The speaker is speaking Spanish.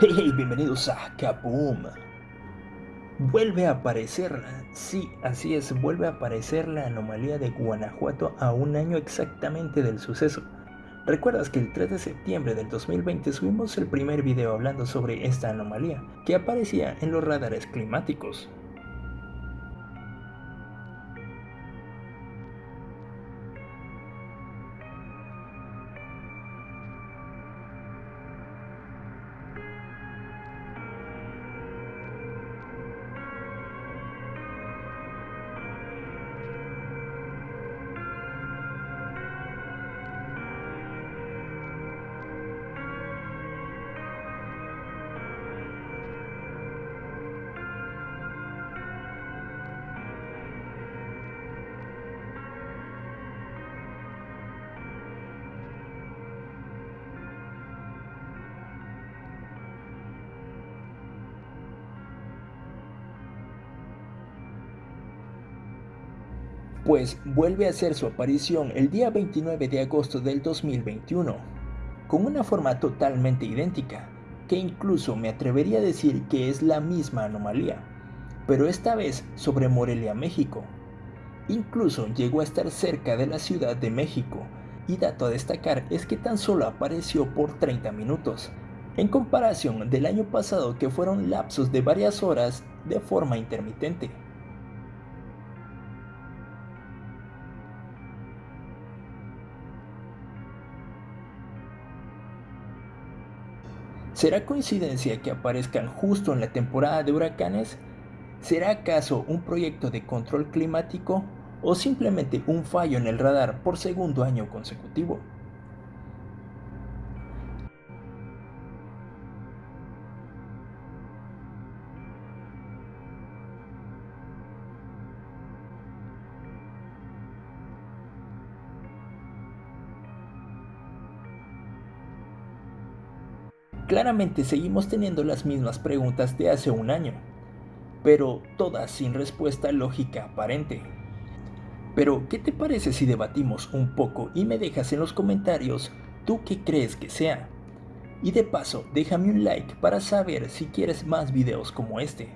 Hey, hey, bienvenidos a Kaboom. Vuelve a aparecer, sí, así es, vuelve a aparecer la anomalía de Guanajuato a un año exactamente del suceso. ¿Recuerdas que el 3 de septiembre del 2020 subimos el primer video hablando sobre esta anomalía que aparecía en los radares climáticos? Pues vuelve a hacer su aparición el día 29 de agosto del 2021, con una forma totalmente idéntica, que incluso me atrevería a decir que es la misma anomalía, pero esta vez sobre Morelia, México. Incluso llegó a estar cerca de la Ciudad de México, y dato a destacar es que tan solo apareció por 30 minutos, en comparación del año pasado que fueron lapsos de varias horas de forma intermitente. ¿Será coincidencia que aparezcan justo en la temporada de huracanes? ¿Será acaso un proyecto de control climático o simplemente un fallo en el radar por segundo año consecutivo? Claramente seguimos teniendo las mismas preguntas de hace un año, pero todas sin respuesta lógica aparente. Pero, ¿qué te parece si debatimos un poco y me dejas en los comentarios tú qué crees que sea? Y de paso, déjame un like para saber si quieres más videos como este.